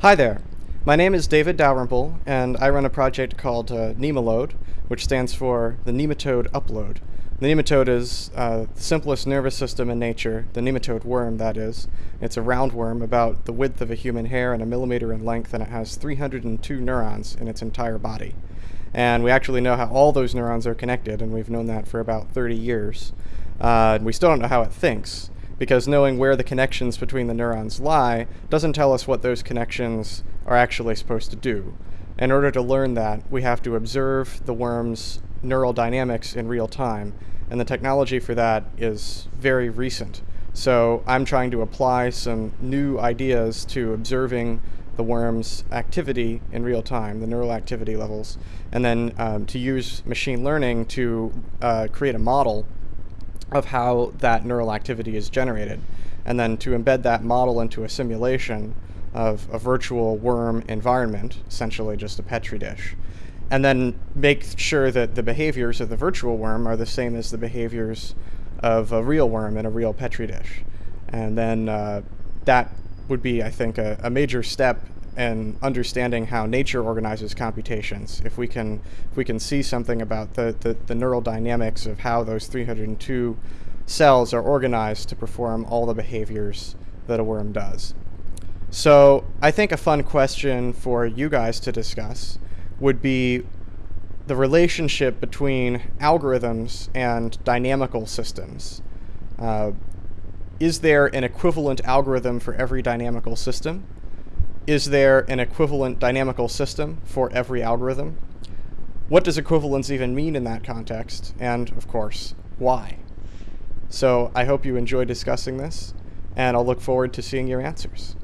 Hi there. My name is David Dalrymple, and I run a project called uh, which stands for the Nematode Upload. The nematode is uh, the simplest nervous system in nature, the nematode worm, that is. It's a roundworm about the width of a human hair and a millimeter in length, and it has 302 neurons in its entire body. And we actually know how all those neurons are connected, and we've known that for about 30 years. Uh, we still don't know how it thinks because knowing where the connections between the neurons lie doesn't tell us what those connections are actually supposed to do. In order to learn that, we have to observe the worm's neural dynamics in real time, and the technology for that is very recent. So I'm trying to apply some new ideas to observing the worm's activity in real time, the neural activity levels, and then um, to use machine learning to uh, create a model of how that neural activity is generated, and then to embed that model into a simulation of a virtual worm environment, essentially just a petri dish, and then make sure that the behaviors of the virtual worm are the same as the behaviors of a real worm in a real petri dish. And then uh, that would be, I think, a, a major step and understanding how nature organizes computations. If we can, if we can see something about the, the, the, neural dynamics of how those 302 cells are organized to perform all the behaviors that a worm does. So I think a fun question for you guys to discuss would be the relationship between algorithms and dynamical systems. Uh, is there an equivalent algorithm for every dynamical system? Is there an equivalent dynamical system for every algorithm? What does equivalence even mean in that context? And, of course, why? So I hope you enjoy discussing this, and I'll look forward to seeing your answers.